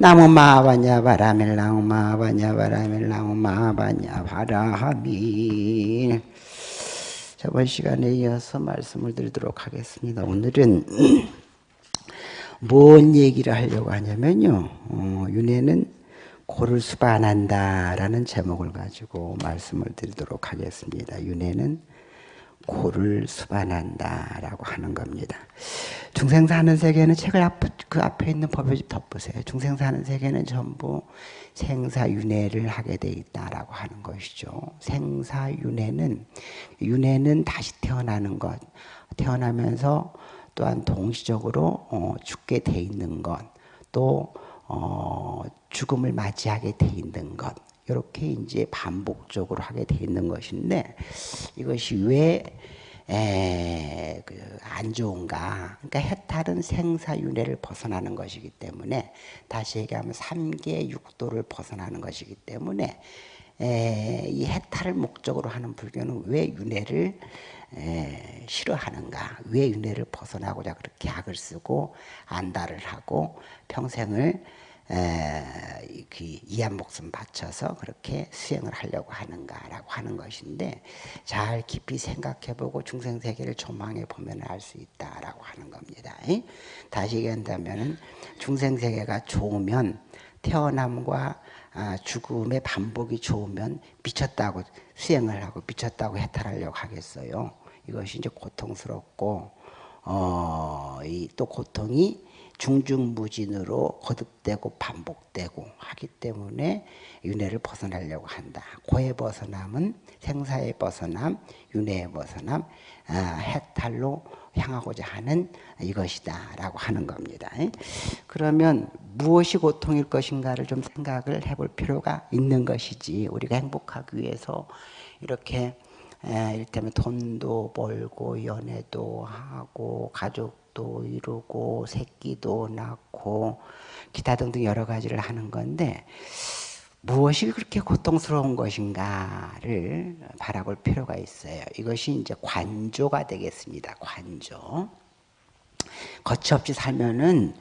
나무 마바냐 바라밀 나무 마바냐 바라밀 나무 마바냐 바라하밀 저번 시간에 이어서 말씀을 드리도록 하겠습니다. 오늘은 뭔 얘기를 하려고 하냐면요. 어, 윤회는 고를 수반한다라는 제목을 가지고 말씀을 드리도록 하겠습니다. 윤회는 고를 수반한다라고 하는 겁니다. 중생 사는 세계는 책을 앞, 그 앞에 있는 법을 덮으세요. 중생 사는 세계는 전부 생사윤회를 하게 돼 있다라고 하는 것이죠. 생사윤회는 윤회는 다시 태어나는 것, 태어나면서 또한 동시적으로 어, 죽게 돼 있는 것, 또 어, 죽음을 맞이하게 돼 있는 것, 이렇게 이제 반복적으로 하게 돼 있는 것인데 이것이 왜 에, 그, 안 좋은가. 그러니까 해탈은 생사윤회를 벗어나는 것이기 때문에, 다시 얘기하면 삼계 육도를 벗어나는 것이기 때문에, 에, 이 해탈을 목적으로 하는 불교는 왜 윤회를 에, 싫어하는가? 왜 윤회를 벗어나고자 그렇게 약을 쓰고 안달을 하고 평생을 이한 목숨 바쳐서 그렇게 수행을 하려고 하는가라고 하는 것인데 잘 깊이 생각해보고 중생 세계를 조망해 보면 알 수 있다라고 하는 겁니다. 다시 얘기한다면 중생 세계가 좋으면 태어남과 아, 죽음의 반복이 좋으면 미쳤다고 수행을 하고 미쳤다고 해탈하려고 하겠어요. 이것이 이제 고통스럽고 어, 또 고통이 중중무진으로 거듭되고 반복되고 하기 때문에 윤회를 벗어나려고 한다. 고의 벗어남은 생사의 벗어남, 윤회의 벗어남, 아, 해탈로 향하고자 하는 이것이다 라고 하는 겁니다. 그러면 무엇이 고통일 것인가를 좀 생각을 해볼 필요가 있는 것이지 우리가 행복하기 위해서 이렇게 이를테면 돈도 벌고 연애도 하고 가족 도 이루고 새끼도 낳고 기타 등등 여러 가지를 하는 건데 무엇이 그렇게 고통스러운 것인가를 바라볼 필요가 있어요. 이것이 이제 관조가 되겠습니다. 관조. 거침없이 살면은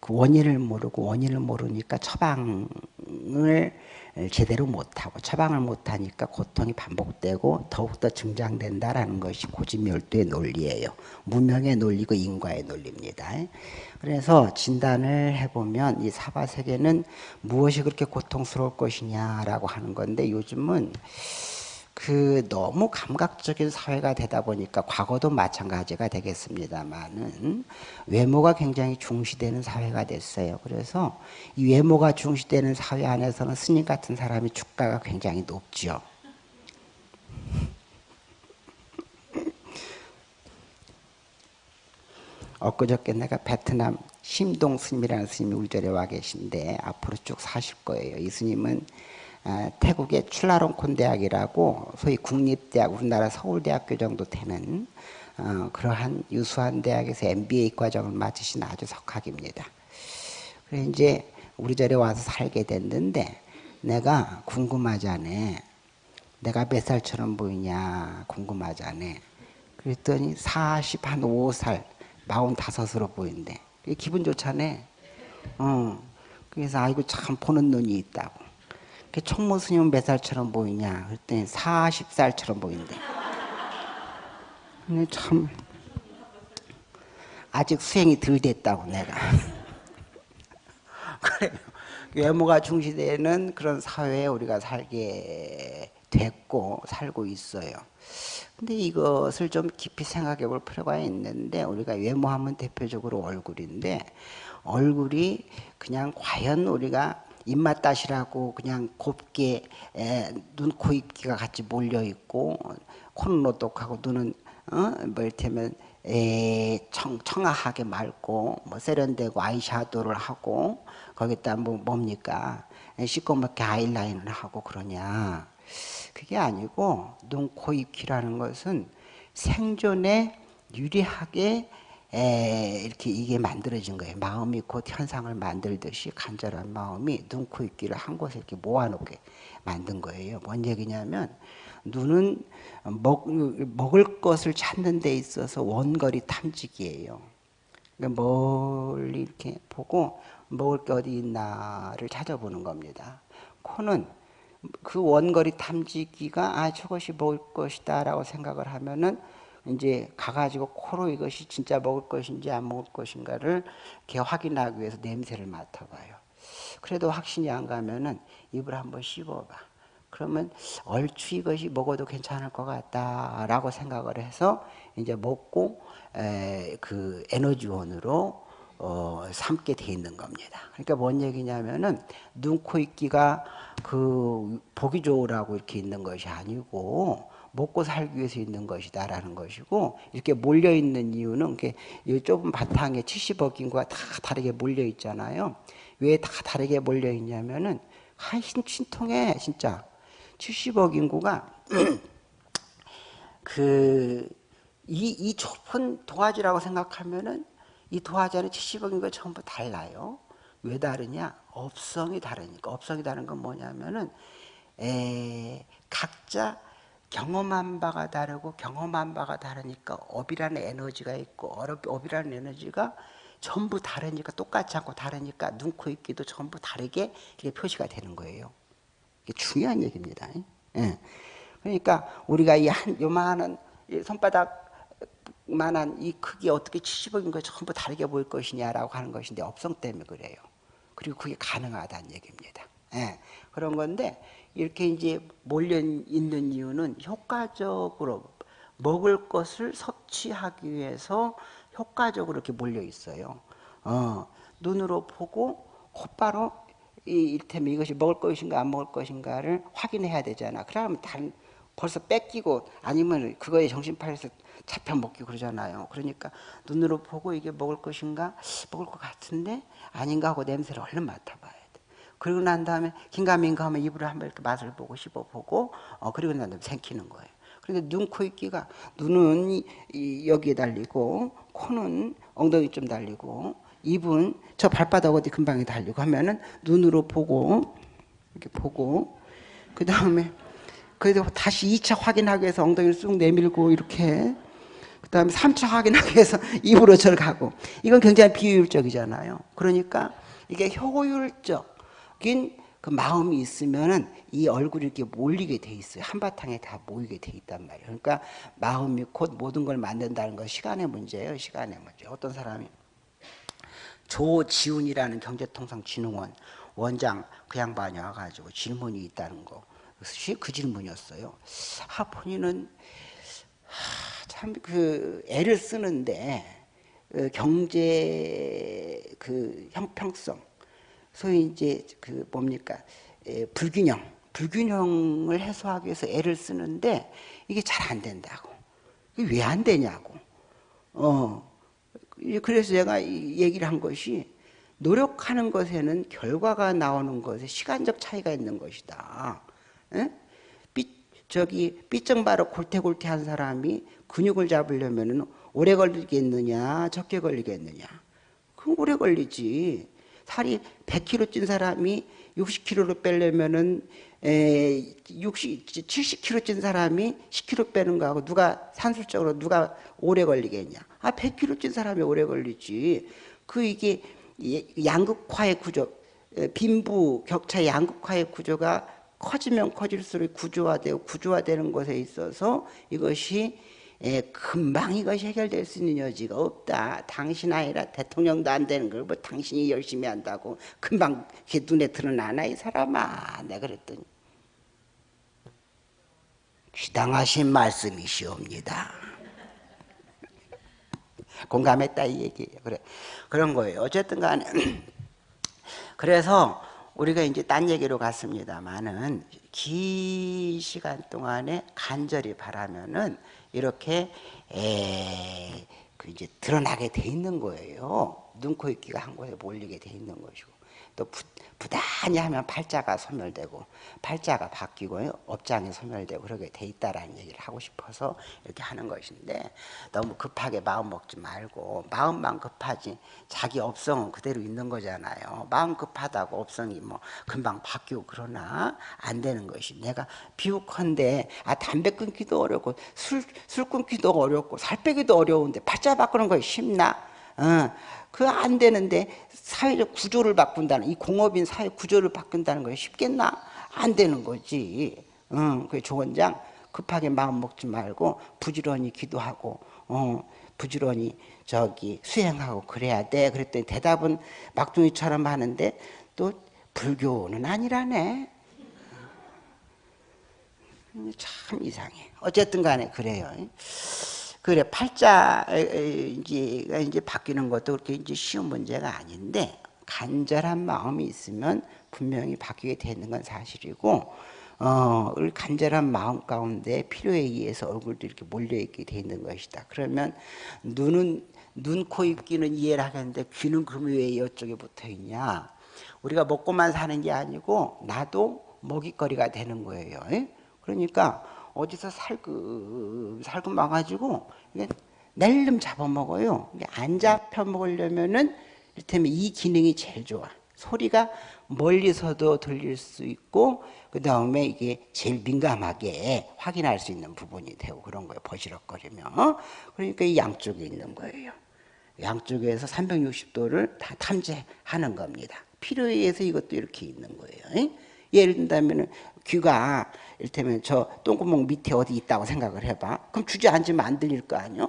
그 원인을 모르고 원인을 모르니까 처방을 제대로 못하고 처방을 못하니까 고통이 반복되고 더욱더 증장된다라는 것이 고집멸도의 논리예요. 무명의 논리고 인과의 논리입니다. 그래서 진단을 해보면 이 사바세계는 무엇이 그렇게 고통스러울 것이냐라고 하는 건데 요즘은 그 너무 감각적인 사회가 되다 보니까 과거도 마찬가지가 되겠습니다만은 외모가 굉장히 중시되는 사회가 됐어요. 그래서 이 외모가 중시되는 사회 안에서는 스님 같은 사람이 주가가 굉장히 높죠. 엊그저께 내가 베트남 심동 스님이라는 스님이 우리 절에 와 계신데 앞으로 쭉 사실 거예요. 이 스님은 아, 태국의 출라롱콘 대학이라고 소위 국립대학 우리나라 서울대학교 정도 되는 어, 그러한 유수한 대학에서 MBA 과정을 마치신 아주 석학입니다. 그래 이제 우리 절에 와서 살게 됐는데 내가 궁금하잖아. 내가 몇 살처럼 보이냐 궁금하잖아. 그랬더니 40, 한 5살, 45으로 보인대. 기분 좋잖아. 어. 그래서 아이고 참 보는 눈이 있다고. 그 총무 스님은 몇 살처럼 보이냐? 그랬더니 40살처럼 보인대. 근데 참 아직 수행이 덜 됐다고 내가. 그래 외모가 중시되는 그런 사회에 우리가 살게 됐고 살고 있어요. 근데 이것을 좀 깊이 생각해 볼 필요가 있는데 우리가 외모하면 대표적으로 얼굴인데 얼굴이 그냥 과연 우리가 입맛 따시라고 그냥 곱게 에, 눈, 코, 입기가 같이 몰려 있고 코는 오똑하고 눈은 어? 뭐 이를테면 에, 청, 청아하게 맑고 뭐 세련되고 아이샤도를 하고 거기다 뭐 뭡니까 시꺼멓게 아이라인을 하고 그러냐 그게 아니고 눈, 코, 입기라는 것은 생존에 유리하게 에, 이렇게 이게 만들어진 거예요. 마음이 곧 현상을 만들듯이 간절한 마음이 눈, 코, 입기를 한 곳에 이렇게 모아놓게 만든 거예요. 뭔 얘기냐면 눈은 먹, 먹을 것을 찾는 데 있어서 원거리 탐지기예요. 그러니까 멀리 이렇게 보고 먹을 게 어디 있나를 찾아보는 겁니다. 코는 그 원거리 탐지기가 아 저것이 먹을 것이다 라고 생각을 하면은 이제 가가지고 코로 이것이 진짜 먹을 것인지 안 먹을 것인가를 이렇게 확인하기 위해서 냄새를 맡아봐요. 그래도 확신이 안 가면은 입을 한번 씹어봐. 그러면 얼추 이것이 먹어도 괜찮을 것 같다라고 생각을 해서 이제 먹고 에, 그 에너지원으로 어, 삼게 돼 있는 겁니다. 그러니까 뭔 얘기냐면은 눈, 코, 입기가 그 보기 좋으라고 이렇게 있는 것이 아니고 먹고 살기 위해서 있는 것이다라는 것이고 이렇게 몰려 있는 이유는 이 좁은 바탕에 70억 인구가 다 다르게 몰려 있잖아요. 왜 다 다르게 몰려 있냐면은 한 신통에 진짜 70억 인구가 그이이 좁은 도화지라고 생각하면은 이 도화지 안에 70억 인구가 전부 달라요. 왜 다르냐? 업성이 다르니까. 업성이 다른 건 뭐냐면은 에, 각자 경험한 바가 다르고 경험한 바가 다르니까 업이라는 에너지가 있고 업이라는 에너지가 전부 다르니까 똑같지 않고 다르니까 눈, 코, 입, 귀도 전부 다르게 이게 표시가 되는 거예요. 이게 중요한 얘기입니다. 예. 그러니까 우리가 이 한 요만한 손바닥만한 이 크기 어떻게 70억인 거 전부 다르게 보일 것이냐라고 하는 것인데 업성 때문에 그래요. 그리고 그게 가능하다는 얘기입니다. 예. 그런 건데 이렇게 이제 몰려 있는 이유는 효과적으로 먹을 것을 섭취하기 위해서 효과적으로 이렇게 몰려 있어요. 어, 눈으로 보고 곧바로 이 일테면 이것이 먹을 것인가 안 먹을 것인가를 확인해야 되잖아. 그러면 다른 벌써 뺏기고 아니면 그거에 정신 팔려서 잡혀 먹기 그러잖아요. 그러니까 눈으로 보고 이게 먹을 것인가 먹을 것 같은데 아닌가 하고 냄새를 얼른 맡아봐야 돼. 그리고 난 다음에 긴가민가 하면 입으로 한번 이렇게 맛을 보고 씹어보고 어, 그리고 난 다음에 생기는 거예요. 그런데 눈, 코, 입기가 눈은 이, 이 여기에 달리고 코는 엉덩이 좀 달리고 입은 저 발바닥 어디 금방에 달리고 하면은 눈으로 보고 이렇게 보고 그 다음에 그래도 다시 2차 확인하기 위해서 엉덩이를 쑥 내밀고 이렇게 그 다음에 3차 확인하기 위해서 입으로 절 가고 이건 굉장히 비효율적이잖아요. 그러니까 이게 효율적 인그 마음이 있으면은 이 얼굴이 이렇게 몰리게 돼 있어요. 한바탕에 다 모이게 돼 있단 말이에요. 그러니까 마음이 곧 모든 걸 만든다는 건 시간의 문제예요. 시간의 문제. 어떤 사람이 조지훈이라는 경제통상진흥원 원장 그 양반이 와가지고 질문이 있다는 거. 그 질문이었어요. 아, 본인은 참그 애를 쓰는데 그 경제 그 형평성 소위 이제 그 뭡니까? 에, 불균형 불균형을 해소하기 위해서 애를 쓰는데 이게 잘 안 된다고. 왜안 되냐고. 어 그래서 제가 얘기를 한 것이 노력하는 것에는 결과가 나오는 것에 시간적 차이가 있는 것이다. 에? 삐, 저기 삐쩍마르 골태골태 한 사람이 근육을 잡으려면 오래 걸리겠느냐 적게 걸리겠느냐. 그럼 오래 걸리지 살이 100kg 찐 사람이 60kg로 빼려면은 에 60, 70kg 찐 사람이 10kg 빼는 거하고 누가 산술적으로 누가 오래 걸리겠냐? 아 100kg 찐 사람이 오래 걸리지. 그 이게 양극화의 구조, 빈부 격차의 양극화의 구조가 커지면 커질수록 구조화되고 구조화되는 것에 있어서 이것이 예, 금방 이것이 해결될 수 있는 여지가 없다. 당신 아니라 대통령도 안 되는 걸 뭐 당신이 열심히 한다고 금방 눈에 드러나나 이 사람아. 내가 그랬더니 귀당하신 말씀이시옵니다. 공감했다 이 얘기예요. 그래 그런 거예요. 어쨌든 간에 그래서 우리가 이제 딴 얘기로 갔습니다만은 긴 시간 동안에 간절히 바라면은 이렇게 에, 그 이제 드러나게 돼 있는 거예요. 눈, 코, 입기가 한 곳에 몰리게 돼 있는 것이고 또 부, 부단히 하면 팔자가 소멸되고 팔자가 바뀌고 업장이 소멸되고 그렇게 돼 있다라는 얘기를 하고 싶어서 이렇게 하는 것인데 너무 급하게 마음 먹지 말고 마음만 급하지 자기 업성은 그대로 있는 거잖아요. 마음 급하다고 업성이 뭐 금방 바뀌고 그러나 안 되는 것이 내가 비욱한데 아 담배 끊기도 어렵고 술, 술 끊기도 어렵고 살 빼기도 어려운데 팔자 바꾸는 거 쉽나? 어, 그안 되는데 사회적 구조를 바꾼다는 이 공업인 사회 구조를 바꾼다는 거 쉽겠나? 안 되는 거지. 어, 그 조원장 급하게 마음 먹지 말고 부지런히 기도하고 어, 부지런히 저기 수행하고 그래야 돼. 그랬더니 대답은 막둥이처럼 하는데 또 불교는 아니라네. 참 이상해. 어쨌든 간에 그래요. 그래 팔자 이제 이제 바뀌는 것도 그렇게 이제 쉬운 문제가 아닌데 간절한 마음이 있으면 분명히 바뀌게 되는 건 사실이고 어, 간절한 마음 가운데 필요에 의해서 얼굴도 이렇게 몰려있게 돼 있는 것이다. 그러면 눈은 눈, 코, 입, 귀는 이해를 하겠는데 귀는 그럼 왜 이쪽에 붙어 있냐? 우리가 먹고만 사는 게 아니고 나도 먹잇거리가 되는 거예요. 그러니까 어디서 살금 살금 와가지고 낼름 잡아먹어요. 안 잡혀 먹으려면은 이를테면 이 기능이 제일 좋아. 소리가 멀리서도 들릴 수 있고 그 다음에 이게 제일 민감하게 확인할 수 있는 부분이 되고 그런 거예요. 버시럭거리면. 그러니까 이 양쪽에 있는 거예요. 양쪽에서 360도를 다 탐지하는 겁니다. 필요에 의해서 이것도 이렇게 있는 거예요. 예를 든다면 귀가 이를테면 저 똥구멍 밑에 어디 있다고 생각을 해봐. 그럼 주저앉으면 안 들릴 거 아니요?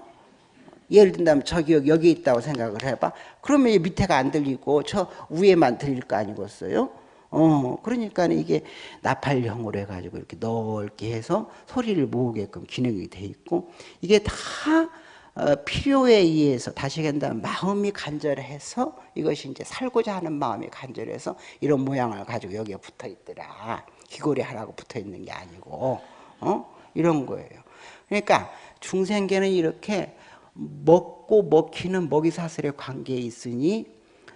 예를 든다면 저기 여기 있다고 생각을 해봐. 그러면 밑에가 안 들리고 저 위에만 들릴 거 아니겠어요? 어, 그러니까 이게 나팔형으로 해가지고 이렇게 넓게 해서 소리를 모으게끔 기능이 돼 있고 이게 다 어, 필요에 의해서 다시 한다면 마음이 간절해서 이것이 이제 살고자 하는 마음이 간절해서 이런 모양을 가지고 여기에 붙어 있더라. 귀걸이 하라고 붙어 있는 게 아니고 어? 이런 거예요. 그러니까 중생계는 이렇게 먹고 먹히는 먹이사슬의 관계에 있으니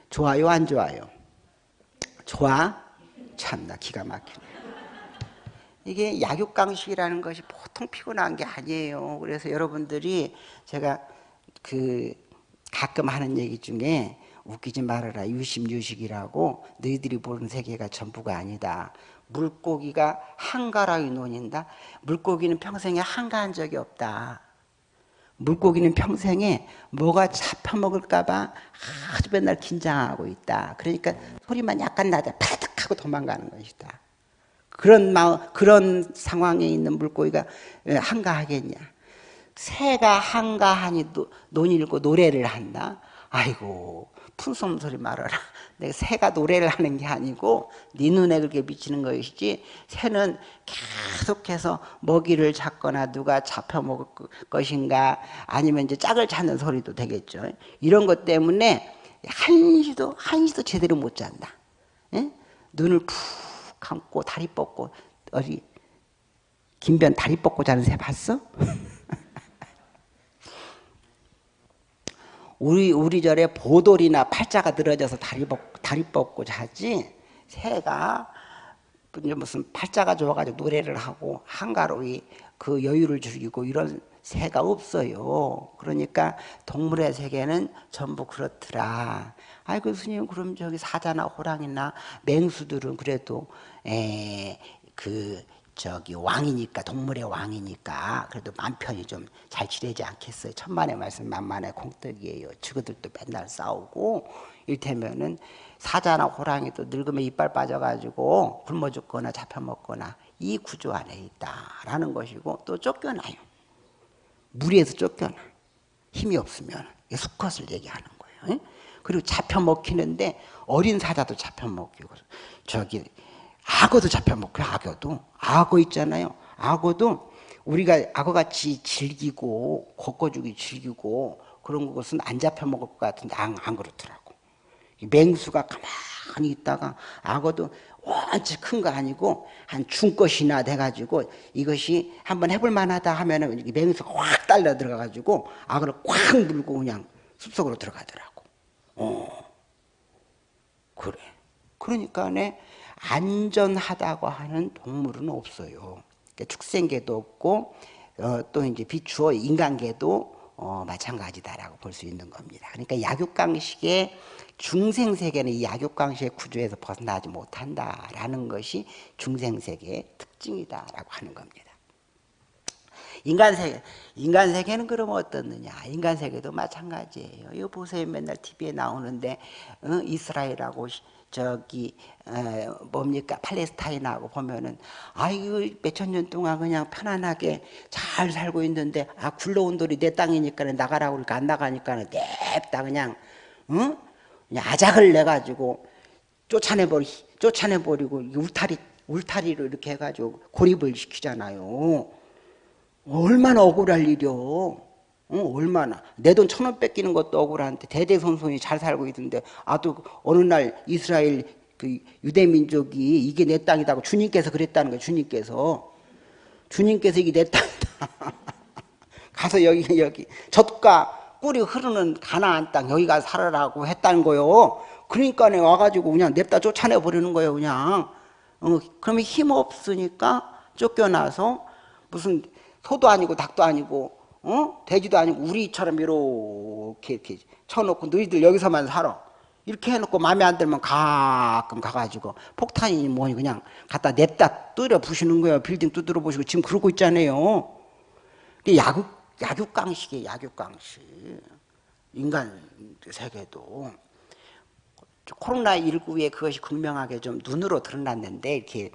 좋아요 안 좋아요? 좋아? 참나 기가 막히네. 이게 약육강식이라는 것이 보통 피곤한 게 아니에요. 그래서 여러분들이 제가 그 가끔 하는 얘기 중에 웃기지 말아라 유심유식이라고 너희들이 보는 세계가 전부가 아니다. 물고기가 한가라고 논인다. 물고기는 평생에 한가한 적이 없다. 물고기는 평생에 뭐가 잡혀먹을까 봐 아주 맨날 긴장하고 있다. 그러니까 소리만 약간 나자 파득 하고 도망가는 것이다. 그런 마음, 그런 상황에 있는 물고기가 한가하겠냐. 새가 한가하니 논일고 노래를 한다. 아이고 푼솜 소리 말아라. 내가 새가 노래를 하는 게 아니고 네 눈에 그렇게 비치는 것이지 새는 계속해서 먹이를 잡거나 누가 잡혀 먹을 것인가 아니면 이제 짝을 찾는 소리도 되겠죠. 이런 것 때문에 한시도 한시도 제대로 못 잔다. 에? 눈을 푹 감고 다리 뻗고 어디 김변 다리 뻗고 자는 새 봤어? 우리 우리 절에 보돌이나 팔자가 늘어져서 다리 뻗 다리 뻗고 자지 새가 무슨 팔자가 좋아가지고 노래를 하고 한가로이 그 여유를 즐기고 이런 새가 없어요. 그러니까 동물의 세계는 전부 그렇더라. 아이고 스님 그럼 저기 사자나 호랑이나 맹수들은 그래도 에그 저기 왕이니까 동물의 왕이니까 그래도 맘 편히 좀 잘 지내지 않겠어요. 천만의 말씀 만만의 공덕이에요. 저들도 맨날 싸우고 일테면은 사자나 호랑이도 늙으면 이빨 빠져가지고 굶어 죽거나 잡혀 먹거나 이 구조 안에 있다라는 것이고 또 쫓겨나요. 무리에서 쫓겨나. 힘이 없으면 수컷을 얘기하는 거예요. 그리고 잡혀 먹히는데 어린 사자도 잡혀 먹히고 저기 악어도 잡혀 먹고 악어도 악어 있잖아요. 악어도 우리가 악어같이 즐기고 걷어주기 즐기고 그런 것은 안 잡혀 먹을 것 같은데 안, 안 그렇더라고. 맹수가 가만히 있다가 악어도 원치 큰거 아니고 한 중것이나 돼가지고 이것이 한번 해볼 만하다 하면은 맹수가 확 달려 들어가가지고 악어를 꽉 물고 그냥 숲속으로 들어가더라고. 어, 그래. 그러니까 내 안전하다고 하는 동물은 없어요. 그러니까 축생계도 없고 어, 또 이제 비추어 인간계도 어, 마찬가지다라고 볼 수 있는 겁니다. 그러니까 약육강식의 중생세계는 이 약육강식의 구조에서 벗어나지 못한다라는 것이 중생세계의 특징이다라고 하는 겁니다. 인간 세계, 인간 세계는 그럼 어떻느냐? 인간 세계도 마찬가지예요. 이거 보세요. 맨날 TV에 나오는데, 어? 이스라엘하고 저기, 어, 뭡니까? 팔레스타인하고 보면은, 아이고, 몇천 년 동안 그냥 편안하게 잘 살고 있는데, 아, 굴러온 돌이 내 땅이니까 나가라고 그러니까 안 나가니까 냅다 그냥, 어? 그냥 아작을 내 가지고 쫓아내버리, 쫓아내버리고, 울타리, 울타리로 이렇게 해가지고 고립을 시키잖아요. 얼마나 억울할 일이요. 어, 얼마나. 내 돈 천 원 뺏기는 것도 억울한데 대대손손이 잘 살고 있는데 아또 어느 날 이스라엘 그 유대민족이 이게 내 땅이다고 주님께서 그랬다는 거예요. 주님께서. 주님께서 이게 내 땅이다. 가서 여기 여기 젖과 꿀이 흐르는 가나안 땅 여기 가 살아라고 했다는 거요. 그러니까 와가지고 그냥 냅다 쫓아내 버리는 거예요. 그냥. 어, 그러면 힘 없으니까 쫓겨나서 무슨 소도 아니고 닭도 아니고 어? 돼지도 아니고 우리처럼 이렇게 이렇게 쳐놓고 너희들 여기서만 살아. 이렇게 해놓고 마음에 안 들면 가끔 가가지고 폭탄이 뭐니 그냥 갖다 냅다 뚫어 부시는 거예요. 빌딩 두드려 보시고 지금 그러고 있잖아요. 야국 야육강식이에요. 야육강식. 인간 세계도 코로나 19에 그것이 극명하게 좀 눈으로 드러났는데 이렇게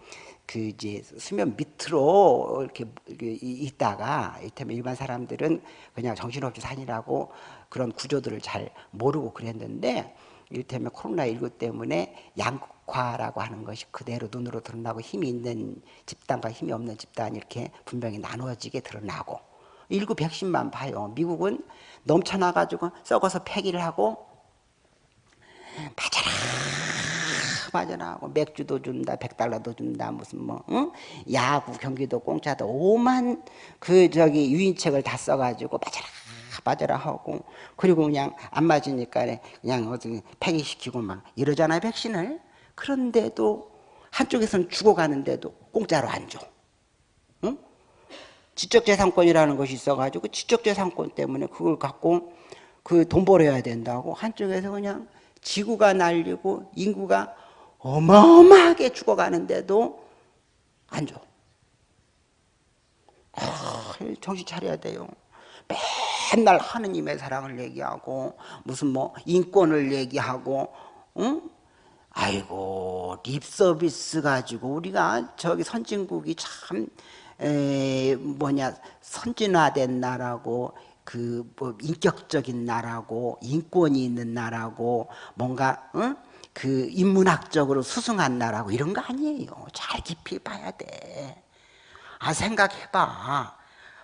그 이제 수면 밑으로 이렇게 있다가 이때면 일반 사람들은 그냥 정신없이 사니라고 그런 구조들을 잘 모르고 그랬는데 이를테면 코로나19 때문에 양극화라고 하는 것이 그대로 눈으로 드러나고 힘이 있는 집단과 힘이 없는 집단 이렇게 분명히 나누어지게 드러나고 일구 백신만 봐요. 미국은 넘쳐나가지고 썩어서 폐기를 하고 맞아라 하고 맥주도 준다 백달러도 준다 무슨 뭐 응? 야구 경기도 공짜도 오만 그 저기 유인책을 다 써가지고 맞아라 맞아라 하고 그리고 그냥 안 맞으니까 그냥 어디 폐기시키고 막 이러잖아요 백신을 그런데도 한쪽에서는 죽어가는데도 공짜로 안 줘. 응? 지적재산권이라는 것이 있어가지고 지적재산권 때문에 그걸 갖고 그 돈 벌어야 된다고 한쪽에서 그냥 지구가 날리고 인구가 어마어마하게 죽어가는데도 안 줘. 아, 정신 차려야 돼요. 맨날 하느님의 사랑을 얘기하고 무슨 뭐 인권을 얘기하고 응? 아이고 립 서비스 가지고 우리가 저기 선진국이 참 에, 뭐냐 선진화된 나라고 그 뭐 인격적인 나라고 인권이 있는 나라고 뭔가 응? 그 인문학적으로 수승한 나라고 이런 거 아니에요. 잘 깊이 봐야 돼. 아 생각해봐.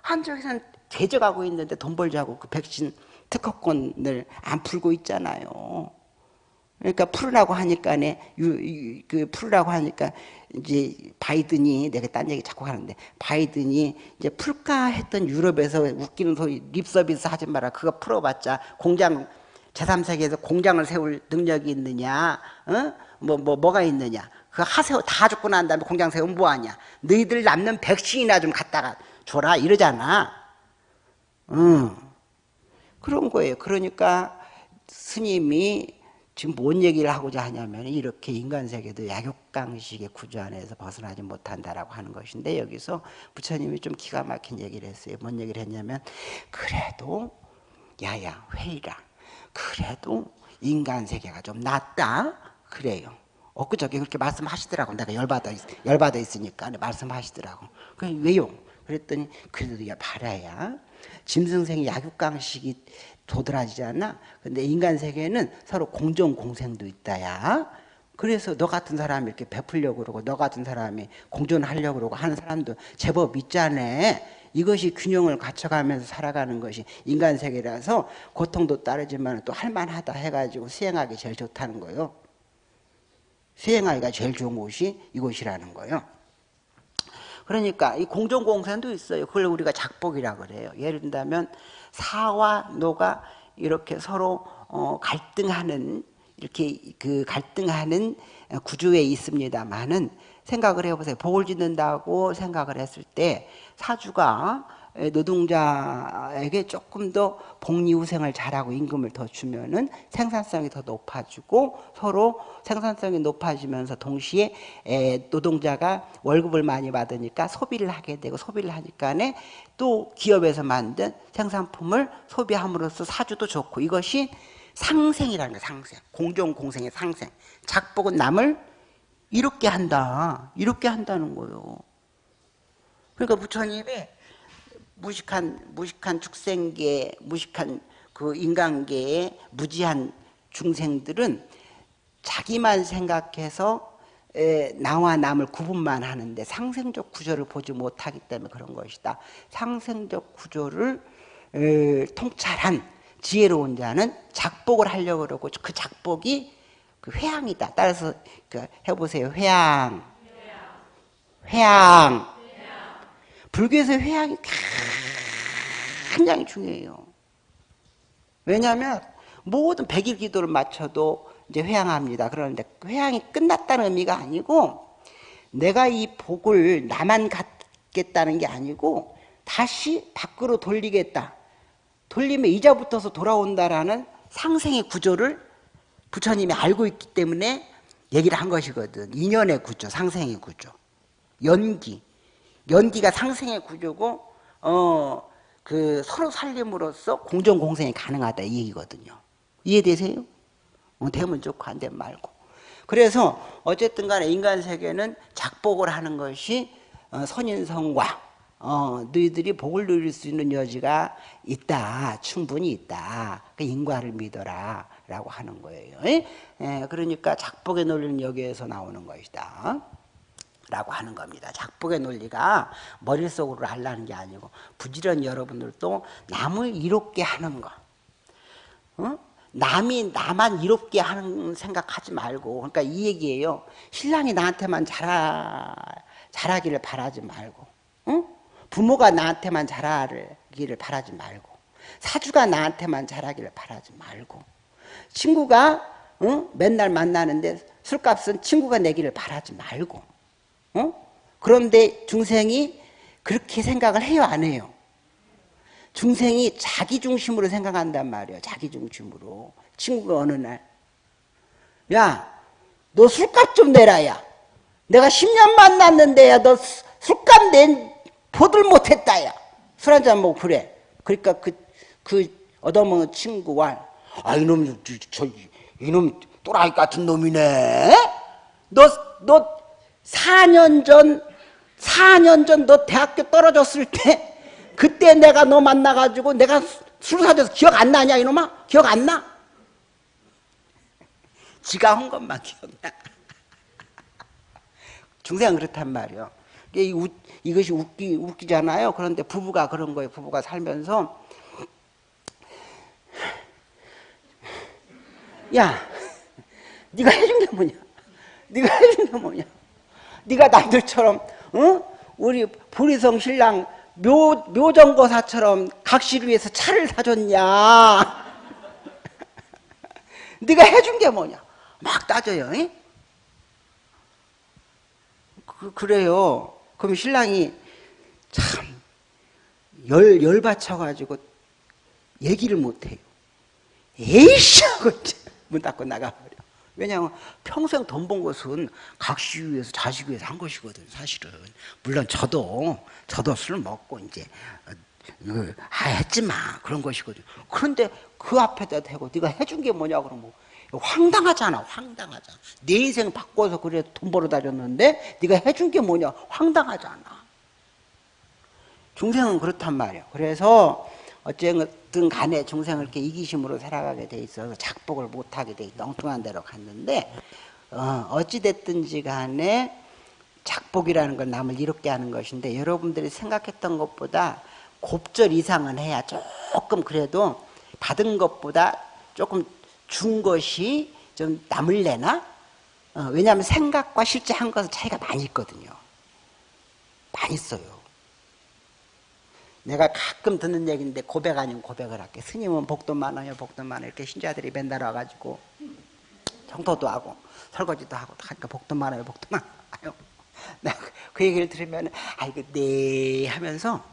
한쪽에서는 제적하고 있는데 돈 벌자고 그 백신 특허권을 안 풀고 있잖아요. 그러니까 풀으라고 하니까 그 풀으라고 하니까 이제 바이든이 내가 딴 얘기 자꾸 하는데 바이든이 이제 풀까 했던 유럽에서 웃기는 소리 립서비스 하지 마라 그거 풀어봤자 공장 제3세계에서 공장을 세울 능력이 있느냐 어? 뭐, 뭐, 뭐가 있느냐 그거 하세요 다 죽고 난 다음에 공장 세우면 뭐하냐 너희들 남는 백신이나 좀 갖다가 줘라 이러잖아 응. 그런 거예요 그러니까 스님이 지금 뭔 얘기를 하고자 하냐면 이렇게 인간 세계도 약육강식의 구조 안에서 벗어나지 못한다라고 하는 것인데 여기서 부처님이 좀 기가 막힌 얘기를 했어요. 뭔 얘기를 했냐면 그래도 야야 회의라 그래도 인간 세계가 좀 낫다 그래요. 엊그저께 그렇게 말씀하시더라고. 내가 열받아, 열받아 있으니까 말씀하시더라고. 그 왜요? 그랬더니 그래도 야 바라야 짐승생이 약육강식이 도드라지지 않나? 근데 인간 세계에는 서로 공정 공생도 있다야. 그래서 너 같은 사람이 이렇게 베풀려고 그러고 너 같은 사람이 공존하려고 그러고 하는 사람도 제법 있잖아. 이것이 균형을 갖춰가면서 살아가는 것이 인간 세계라서 고통도 따르지만 또 할만하다 해가지고 수행하기 제일 좋다는 거예요. 수행하기가 제일 좋은 곳이 이곳이라는 거예요. 그러니까 이 공정공생도 있어요. 그걸 우리가 작복이라 그래요. 예를 들면 사와 노가 이렇게 서로 어, 갈등하는 이렇게 그 갈등하는 구조에 있습니다만은 생각을 해보세요. 복을 짓는다고 생각을 했을 때 사주가 노동자에게 조금 더 복리후생을 잘하고 임금을 더 주면은 생산성이 더 높아지고 서로 생산성이 높아지면서 동시에 노동자가 월급을 많이 받으니까 소비를 하게 되고 소비를 하니까는 또 기업에서 만든 생산품을 소비함으로써 사주도 좋고 이것이 상생이라는 거예요 상생 공정 공생의 상생 작복은 남을 이롭게 한다 이롭게 한다는 거예요 그러니까 부처님이 무식한 무식한 축생계, 무식한 그 인간계의 무지한 중생들은 자기만 생각해서 에, 나와 남을 구분만 하는데 상생적 구조를 보지 못하기 때문에 그런 것이다. 상생적 구조를 에, 통찰한 지혜로운 자는 작복을 하려고 그러고 그 작복이 그 회양이다. 따라서 그 해보세요. 회양. 회양. 불교에서 회양이 굉장히 중요해요. 왜냐하면 모든 백일 기도를 마쳐도 이제 회양합니다. 그러는데 회양이 끝났다는 의미가 아니고 내가 이 복을 나만 갖겠다는 게 아니고 다시 밖으로 돌리겠다. 돌리면 이자 붙어서 돌아온다라는 상생의 구조를 부처님이 알고 있기 때문에 얘기를 한 것이거든. 인연의 구조, 상생의 구조. 연기. 연기가 상생의 구조고, 어, 그 서로 살림으로써 공정공생이 가능하다 이 얘기거든요. 이해되세요? 어, 되면 좋고 안 되면 말고. 그래서 어쨌든 간에 인간 세계는 작복을 하는 것이 어, 선인성과 어, 너희들이 복을 누릴 수 있는 여지가 있다. 충분히 있다. 그 인과를 믿어라. 라고 하는 거예요. 예? 예, 그러니까 작복의 논리는 여기에서 나오는 것이다. 라고 하는 겁니다. 작복의 논리가 머릿속으로 하려는 게 아니고 부지런히 여러분들도 남을 이롭게 하는 거. 어? 남이 나만 이롭게 하는 생각하지 말고 그러니까 이 얘기예요. 신랑이 나한테만 잘하, 잘하기를 바라지 말고 어? 부모가 나한테만 잘하기를 바라지 말고 사주가 나한테만 잘하기를 바라지 말고 친구가 어? 맨날 만나는데 술값은 친구가 내기를 바라지 말고 어? 그런데 중생이 그렇게 생각을 해요 안 해요? 중생이 자기 중심으로 생각한단 말이에요 자기 중심으로 친구가 어느 날야 너 술값 좀 내라 야 내가 10년 만났는데 야너 술값 낸 보들 못했다 야 술 한잔 먹고 그래 그러니까 그, 그 얻어먹은 친구와 아 이놈 저, 이놈 또라이 같은 놈이네 너, 너 4년 전, 4년 전 너 대학교 떨어졌을 때 그때 내가 너 만나가지고 내가 술 사줘서 기억 안 나냐 이놈아? 기억 안 나? 지가 한 것만 기억나. 중생은 그렇단 말이요. 이것이 웃기, 웃기잖아요. 그런데 부부가 그런 거예요. 부부가 살면서 야, 네가 해준 게 뭐냐? 네가 해준 게 뭐냐? 네가 남들처럼 어? 우리 보리성 신랑 묘, 묘정거사처럼 각시를 위해서 차를 사줬냐 네가 해준 게 뭐냐 막 따져요 이? 그, 그래요 그럼 신랑이 참 열, 열받쳐가지고 얘기를 못해요 에이씨 문 닫고 나가버려. 왜냐하면 평생 돈 번 것은 각시 위해서 자식 위해서 한 것이거든 사실은. 물론 저도 저도 술 먹고 이제 어, 아 했지만 그런 것이거든. 그런데 그 앞에다 대고 네가 해준 게 뭐냐 그러면 황당하잖아 황당하잖아. 내 인생 바꿔서 그래 돈 벌어다 줬는데 네가 해준 게 뭐냐 황당하잖아. 중생은 그렇단 말이야. 그래서 어쨌든 간에 중생을 이렇게 이기심으로 살아가게 돼 있어서 작복을 못하게 돼. 엉뚱한 데로 갔는데 어, 어찌됐든지 간에 작복이라는 건 남을 이롭게 하는 것인데 여러분들이 생각했던 것보다 곱절 이상은 해야 조금 그래도 받은 것보다 조금 준 것이 좀 남을래나? 어, 왜냐하면 생각과 실제 한 것은 차이가 많이 있거든요. 많이 있어요. 내가 가끔 듣는 얘기인데 고백 아니면 고백을 할게. 스님은 복도 많아요, 복도 많아요. 이렇게 신자들이 맨날 와가지고 정토도 하고 설거지도 하고 하니까 복도 많아요, 복도 많아요. 내가 그 얘기를 들으면 아이고 네 하면서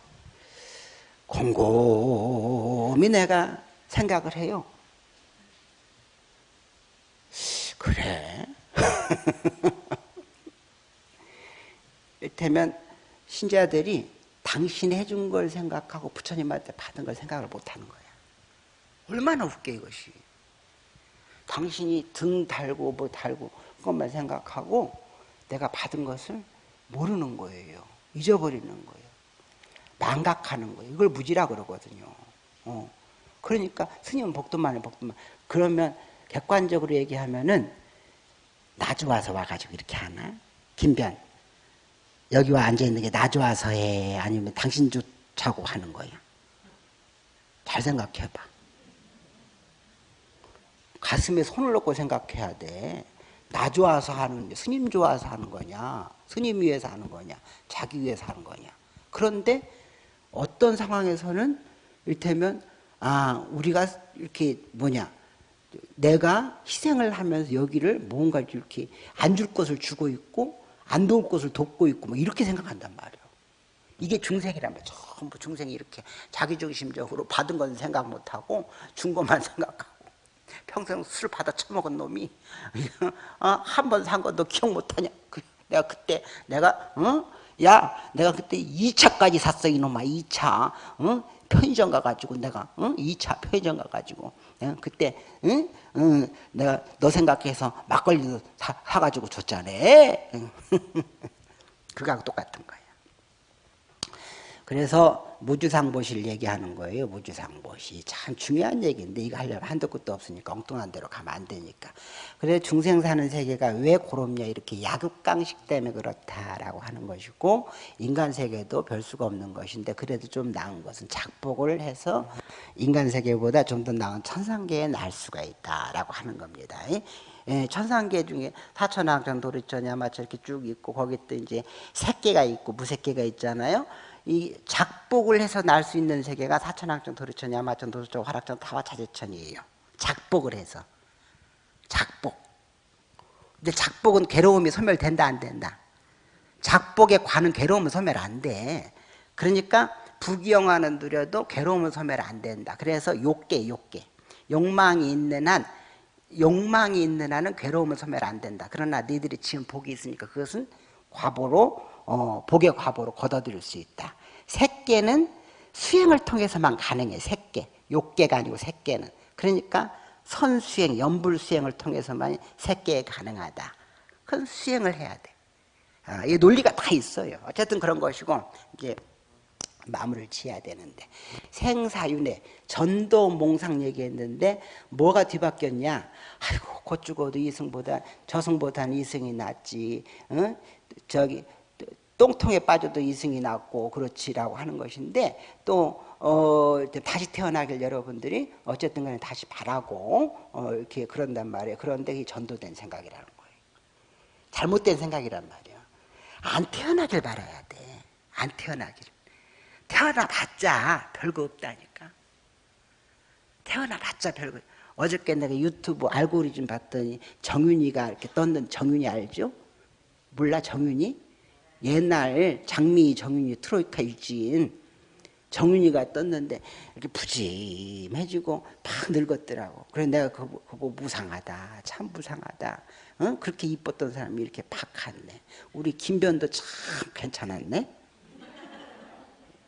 곰곰이 내가 생각을 해요. 그래. 이를테면 신자들이 당신이 해준 걸 생각하고 부처님한테 받은 걸 생각을 못하는 거야. 얼마나 웃겨 이것이. 당신이 등 달고 뭐 달고 그것만 생각하고 내가 받은 것을 모르는 거예요. 잊어버리는 거예요. 망각하는 거예요. 이걸 무지라 그러거든요. 어. 그러니까 스님은 복도만해 복도만. 그러면 객관적으로 얘기하면은 나 좋아서 와가지고 이렇게 하나? 김변. 여기 와 앉아있는 게 나 좋아서 해? 아니면 당신 좋자고 하는 거야? 잘 생각해봐. 가슴에 손을 놓고 생각해야 돼. 나 좋아서 하는, 스님 좋아서 하는 거냐? 스님 위해서 하는 거냐? 자기 위해서 하는 거냐? 그런데 어떤 상황에서는 이를테면, 아, 우리가 이렇게 뭐냐? 내가 희생을 하면서 여기를 뭔가 이렇게 안 줄 것을 주고 있고 안 도울 것을 돕고 있고 뭐 이렇게 생각한단 말이에요. 이게 중생이란 말이에요. 전부 중생이 이렇게 자기중심적으로 받은 건 생각 못하고 준 것만 생각하고 평생 술 받아 처먹은 놈이 어? 한번산 것도 기억 못하냐. 그, 내가 그때 내가 어? 야 내가 그때 2차까지 샀어 이놈아 2차 어? 편의점 가가지고 내가 어? 2차 편의점 가가지고 어? 그때 응? 응, 내가 너 생각해서 막걸리도 사, 사가지고 줬잖아. 그거하고 똑같은 거야 그래서 무주상보시를 얘기하는 거예요. 무주상보시. 참 중요한 얘기인데 이거 하려면 한도 끝도 없으니까 엉뚱한 대로 가면 안 되니까. 그래서 중생 사는 세계가 왜 고롭냐 이렇게 야급강식 때문에 그렇다라고 하는 것이고 인간 세계도 별 수가 없는 것인데 그래도 좀 나은 것은 작복을 해서 인간 세계보다 좀 더 나은 천상계에 날 수가 있다라고 하는 겁니다. 예, 천상계 중에 사천왕전 도리천 야마천 이렇게 쭉 있고 거기 또 이제 새끼가 있고 무새끼가 있잖아요. 이 작복을 해서 날 수 있는 세계가 사천왕천, 도르천, 야마천, 도수천, 화락천, 타와차제천이에요. 작복을 해서. 작복. 근데 작복은 괴로움이 소멸된다 안 된다. 작복에 관은 괴로움은 소멸 안 돼. 그러니까 부귀영화는 누려도 괴로움은 소멸 안 된다. 그래서 욕계 욕계. 욕망이 있는 한 욕망이 있는 한은 괴로움은 소멸 안 된다. 그러나 너희들이 지금 복이 있으니까 그것은 과보로 어, 복의 과보로 걷어들일 수 있다. 색계는 수행을 통해서만 가능해. 색계. 욕계가 아니고 색계는. 그러니까 선수행, 연불수행을 통해서만 색계에 가능하다. 그건 수행을 해야 돼. 아, 이 논리가 다 있어요. 어쨌든 그런 것이고 이제 마무리를 지어야 되는데 생사윤회 전도 몽상 얘기했는데 뭐가 뒤바뀌었냐 아이고 곧 죽어도 이승보다 저승보다는 이승이 낫지 어? 저기 똥통에 빠져도 이승이 낫고 그렇지라고 하는 것인데 또 어, 다시 태어나길 여러분들이 어쨌든 간에 다시 바라고 어, 이렇게 그런단 말이에요. 그런데 이 전도된 생각이라는 거예요. 잘못된 생각이란 말이에요. 안 태어나길 바라야 돼. 안 태어나길. 태어나봤자 별거 없다니까. 태어나봤자 별거. 어저께 내가 유튜브 알고리즘 봤더니 정윤이가 이렇게 떴는 정윤이 알죠? 몰라 정윤이? 옛날 장미 정윤이 트로이카 유진 정윤이가 떴는데 이렇게 푸짐해지고 막 늙었더라고. 그래서 내가 그거, 그거 무상하다. 참 무상하다. 어? 그렇게 이뻤던 사람이 이렇게 팍 갔네. 우리 김변도 참 괜찮았네.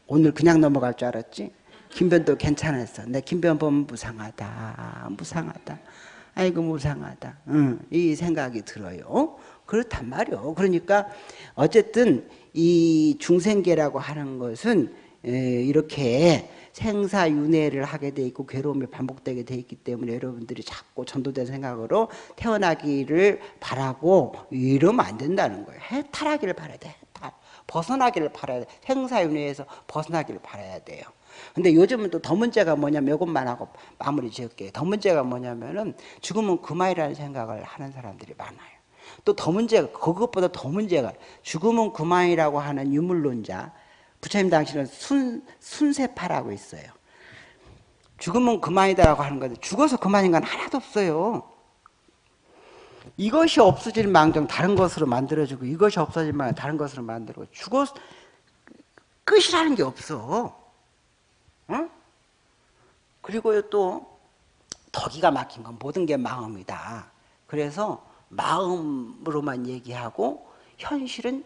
오늘 그냥 넘어갈 줄 알았지? 김변도 괜찮았어. 내 김변 보면 무상하다. 무상하다. 아이고 무상하다. 응, 이 생각이 들어요. 그렇단 말이요. 그러니까 어쨌든 이 중생계라고 하는 것은 이렇게 생사윤회를 하게 돼 있고 괴로움이 반복되게 돼 있기 때문에 여러분들이 자꾸 전도된 생각으로 태어나기를 바라고 이러면 안 된다는 거예요. 해탈하기를 바라야 돼. 해탈. 벗어나기를 바라야 돼. 생사윤회에서 벗어나기를 바라야 돼요. 근데 요즘은 또 더 문제가 뭐냐면 이것만 하고 마무리 지을게요. 더 문제가 뭐냐면은 죽으면 그만이라는 생각을 하는 사람들이 많아요. 또 더 문제가 그것보다 더 문제가 죽음은 그만이라고 하는 유물론자 부처님 당시는 순, 순세파라고 있어요. 죽음은 그만이다라고 하는 건데 죽어서 그만인 건 하나도 없어요. 이것이 없어질 망정 다른 것으로 만들어주고 이것이 없어질 망정 다른 것으로 만들고 죽어 끝이라는 게 없어. 응? 그리고 또 더 기가 막힌 건 모든 게 마음이다. 그래서 마음으로만 얘기하고 현실은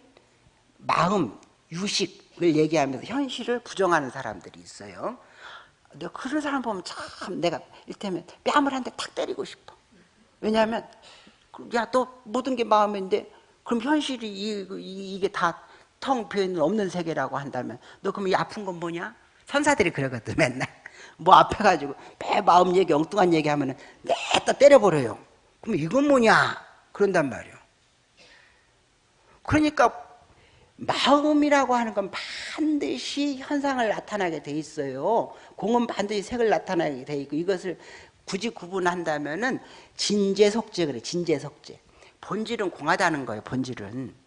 마음, 유식을 얘기하면서 현실을 부정하는 사람들이 있어요. 근데 그런 사람 보면 참 내가 일테면 뺨을 한 대 탁 때리고 싶어. 왜냐하면 야또 모든 게 마음인데 그럼 현실이 이, 게 다 텅 비어있는 없는 세계라고 한다면 너 그럼 이 아픈 건 뭐냐? 선사들이 그러거든 맨날 뭐 앞에 가지고 배 마음 얘기 엉뚱한 얘기 하면 은 내다 때려버려요 그럼 이건 뭐냐? 그런단 말이에요 그러니까 마음이라고 하는 건 반드시 현상을 나타나게 돼 있어요 공은 반드시 색을 나타나게 돼 있고 이것을 굳이 구분한다면은 진재속재 그래 진재속재 본질은 공하다는 거예요 본질은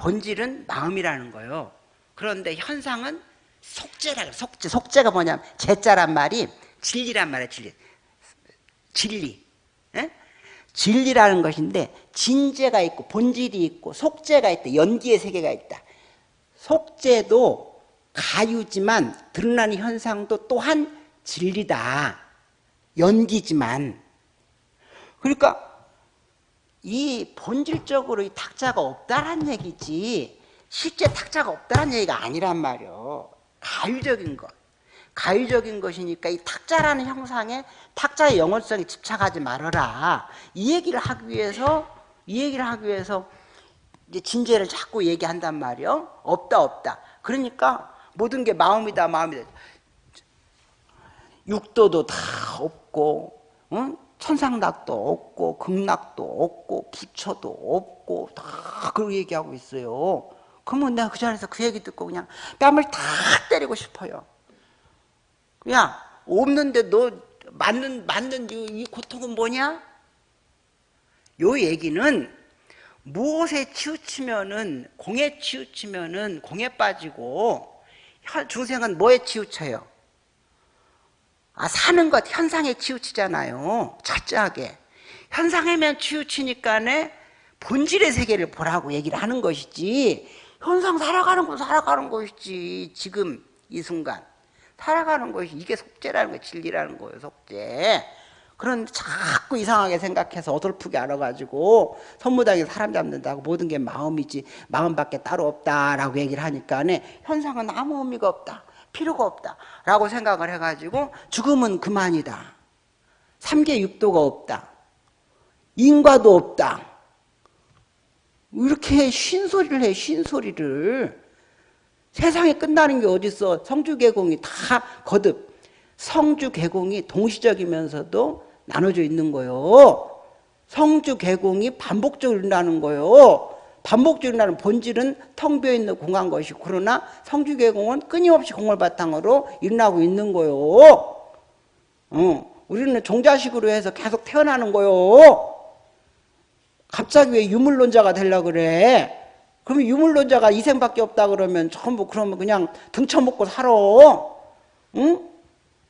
본질은 마음이라는 거예요. 그런데 현상은 속죄라 그래. 속죄. 속죄가 뭐냐면 제자란 말이 진리란 말이에요. 진리. 진리. 에? 진리라는 것인데 진재가 있고 본질이 있고 속죄가 있다. 연기의 세계가 있다. 속죄도 가유지만 드러나는 현상도 또한 진리다. 연기지만. 그러니까 이 본질적으로 이 탁자가 없다란 얘기지 실제 탁자가 없다는 얘기가 아니란 말이요 가유적인 것 가유적인 것이니까 이 탁자라는 형상에 탁자의 영원성에 집착하지 말아라. 이 얘기를 하기 위해서 이 얘기를 하기 위해서 이제 진제를 자꾸 얘기한단 말이요. 없다 없다. 그러니까 모든 게 마음이다 마음이다. 육도도 다 없고 응? 천상락도 없고 극락도 없고 부처도 없고 다 그렇게 얘기하고 있어요. 그러면 내가 그 자리에서 그 얘기 듣고 그냥 뺨을 다 때리고 싶어요. 그냥 없는데 너 맞는 맞는 이, 이 고통은 뭐냐? 요 얘기는 무엇에 치우치면은 공에 치우치면은 공에 빠지고 중생은 뭐에 치우쳐요? 아, 사는 것 현상에 치우치잖아요. 철저하게. 현상에만 치우치니까네 본질의 세계를 보라고 얘기를 하는 것이지 현상 살아가는 거 살아가는 것이지 지금 이 순간 살아가는 것이 이게 속죄라는 거예요. 진리라는 거예요 속죄. 그런데 자꾸 이상하게 생각해서 어설프게 알아가지고 선무당에 사람 잡는다고 모든 게 마음이지 마음밖에 따로 없다라고 얘기를 하니까 현상은 아무 의미가 없다 필요가 없다 라고 생각을 해가지고 죽음은 그만이다. 삼계 육도가 없다. 인과도 없다. 이렇게 쉰소리를 해 쉰소리를 세상에 끝나는 게 어딨어. 성주개공이 다 거듭. 성주개공이 동시적이면서도 나눠져 있는 거요. 성주개공이 반복적으로 일어나는 거요. 반복적으로 나는 본질은 텅 비어있는 공한 것이 그러나 성주개공은 끊임없이 공을 바탕으로 일어나고 있는 거요. 어, 우리는 종자식으로 해서 계속 태어나는 거요. 갑자기 왜 유물론자가 되려 그래 그러면 유물론자가 이생밖에 없다 그러면 전부 그러면 그냥 등쳐먹고 살아 응?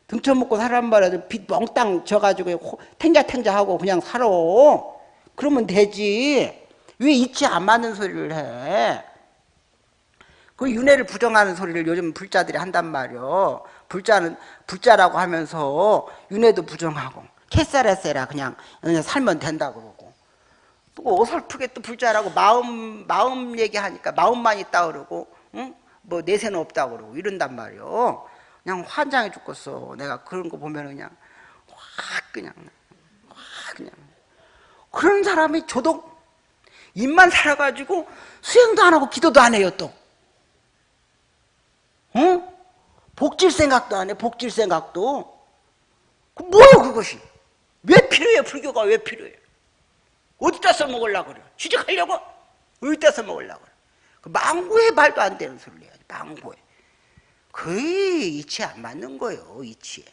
등쳐먹고 살란 말이야 빚 멍땅 져가지고 탱자탱자하고 그냥 살아 그러면 되지 왜 이치 안 맞는 소리를 해? 그 윤회를 부정하는 소리를 요즘 불자들이 한단 말이요. 불자는 불자라고 하면서 윤회도 부정하고 캐사레세라 그냥, 그냥 살면 된다 그러고 또 어설프게 또 불자라고 마음 마음 얘기하니까 마음만 있다 그러고 응? 뭐 내세는 없다 그러고 이런단 말이요. 그냥 환장해 죽겠어. 내가 그런 거 보면 그냥 확 그냥 확 그냥 그런 사람이 조독 입만 살아가지고 수행도 안 하고 기도도 안 해요 또 응? 복질 생각도 안 해 복질 생각도 그 뭐예요 그것이 왜 필요해 불교가 왜 필요해 어디다 써먹으려고 그래 취직하려고? 어디다 써먹으려고 그래 그 망고에 말도 안 되는 소리를 해야지 망고에. 거의 이치에 안 맞는 거예요 이치에.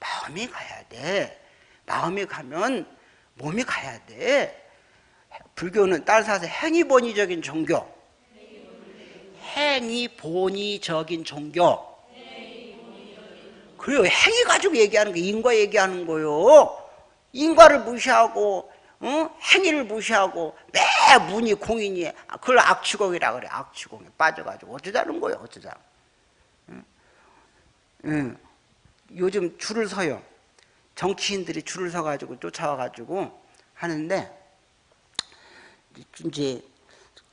마음이 가야 돼. 마음이 가면 몸이 가야 돼. 불교는 따라서 행위본의적인 종교. 행위본의적인 종교. 그래요 행위 가지고 얘기하는 거 인과 얘기하는 거요. 인과를 무시하고 어? 행위를 무시하고 매 문이 공인이 그걸 악취공이라 그래 악취공에 빠져가지고 어쩌자는 거예요 어쩌자 응? 응. 요즘 줄을 서요. 정치인들이 줄을 서가지고 쫓아와가지고 하는데 이제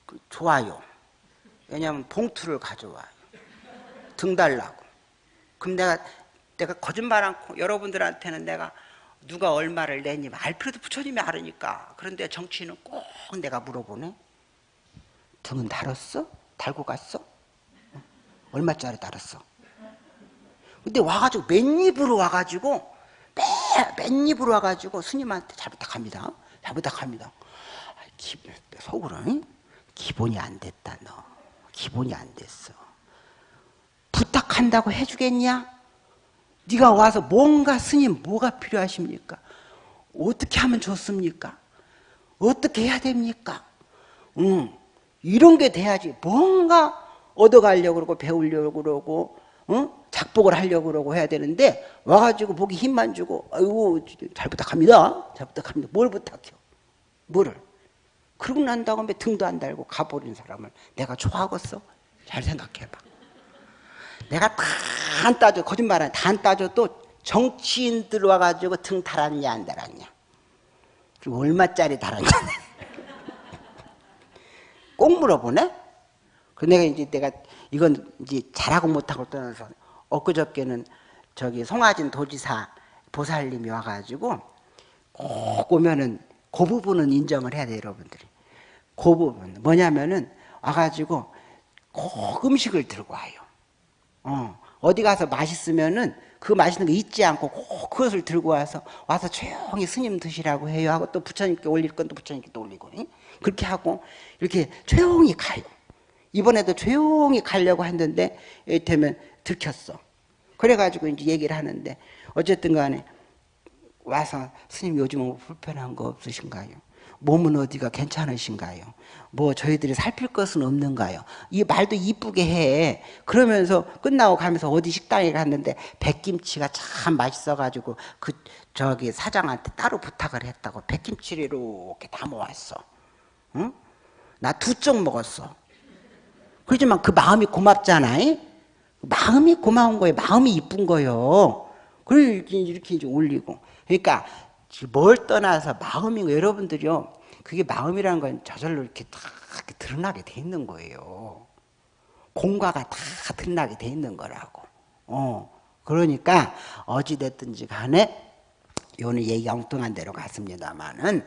그 좋아요. 왜냐하면 봉투를 가져와요. 등 달라고. 그럼 내가 내가 거짓말 않고 여러분들한테는 내가 누가 얼마를 내니 알 필요도 부처님이 알으니까. 그런데 정치인은 꼭 내가 물어보네. 등은 달았어? 달고 갔어? 얼마짜리 달았어? 근데 와가지고 맨입으로 와가지고 맨입으로 와가지고 스님한테 잘 부탁합니다. 잘 부탁합니다. 기, 속으로 응? 기본이 안 됐다 너. 기본이 안 됐어. 부탁한다고 해주겠냐? 네가 와서 뭔가 스님 뭐가 필요하십니까? 어떻게 하면 좋습니까? 어떻게 해야 됩니까? 응. 이런 게 돼야지 뭔가 얻어가려고 그러고 배우려고 그러고 응? 작복을 하려고 그러고 해야 되는데 와가지고 보기 힘만 주고 아이고 잘 부탁합니다 잘 부탁합니다 뭘 부탁해요 뭐를 그러고 난 다음에 등도 안 달고 가버린 사람을 내가 좋아하겠어? 잘 생각해봐 내가 다 안 따져 거짓말 다안 따져도 정치인 들 와가지고 등 달았냐 안 달았냐. 그리고 얼마짜리 달았냐. 꼭 물어보네? 그 내가 이제 내가 이건 이제 잘하고 못하고 떠나서 엊그저께는 저기 송하진 도지사 보살님이 와가지고 꼭 오면은 그 부분은 인정을 해야 돼 여러분들이. 그 부분. 뭐냐면은 와가지고 꼭 음식을 들고 와요 어, 어디 가서 맛있으면은 그 맛있는 거 잊지 않고 꼭 그것을 들고 와서 와서 조용히 스님 드시라고 해요 하고 또 부처님께 올릴 건 또 부처님께 또 올리고 그렇게 하고 이렇게 조용히 가요 이번에도 조용히 가려고 했는데 이를테면 들켰어. 그래가지고 이제 얘기를 하는데 어쨌든 간에 와서 스님 요즘 뭐 불편한 거 없으신가요? 몸은 어디가 괜찮으신가요? 뭐 저희들이 살필 것은 없는가요? 이 말도 이쁘게 해. 그러면서 끝나고 가면서 어디 식당에 갔는데 백김치가 참 맛있어가지고 그 저기 사장한테 따로 부탁을 했다고 백김치를 이렇게 담아왔어. 응? 나 두 쪽 먹었어. 그렇지만 그 마음이 고맙잖아. 마음이 고마운 거예요. 마음이 이쁜 거예요. 그걸 이렇게 이제 올리고. 그러니까 뭘 떠나서 마음이 여러분들이요. 그게 마음이라는 건 저절로 이렇게 다 드러나게 돼 있는 거예요. 공과가 다 드러나게 돼 있는 거라고. 어. 그러니까 어찌됐든지 간에 요는 얘기 엉뚱한 대로 갔습니다만은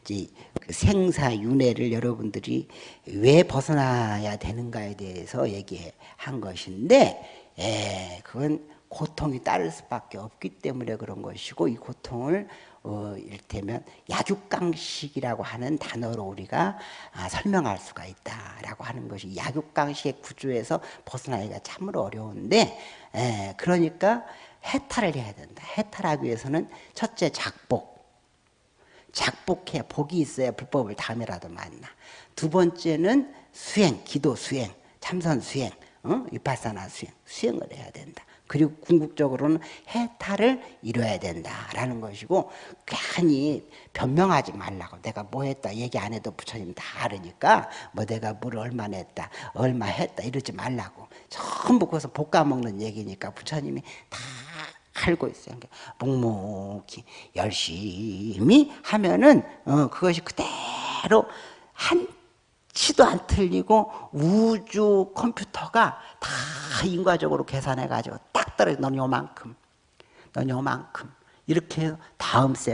이제 그 생사윤회를 여러분들이 왜 벗어나야 되는가에 대해서 얘기한 것인데 에, 그건 고통이 따를 수밖에 없기 때문에 그런 것이고 이 고통을 어, 이를테면 약육강식이라고 하는 단어로 우리가 아, 설명할 수가 있다라고 하는 것이 약육강식의 구조에서 벗어나기가 참으로 어려운데 에, 그러니까 해탈을 해야 된다. 해탈하기 위해서는 첫째 작복 작복해 복이 있어야 불법을 다음에라도 만나. 두 번째는 수행, 기도 수행, 참선 수행, 어? 위파사나 수행, 수행을 해야 된다. 그리고 궁극적으로는 해탈을 이뤄야 된다라는 것이고 괜히 변명하지 말라고 내가 뭐 했다 얘기 안 해도 부처님 다 알으니까 뭐 내가 뭘 얼마나 했다 얼마 했다 이러지 말라고 전부 거기서 볶아 먹는 얘기니까 부처님이 다 알고 있어요. 그러니까 묵묵히 열심히 하면은 어, 그것이 그대로 한 치도 안 틀리고 우주 컴퓨터가 다 인과적으로 계산해 가지고 딱 떨어져. 넌 요만큼 넌 요만큼. 이렇게 다음 세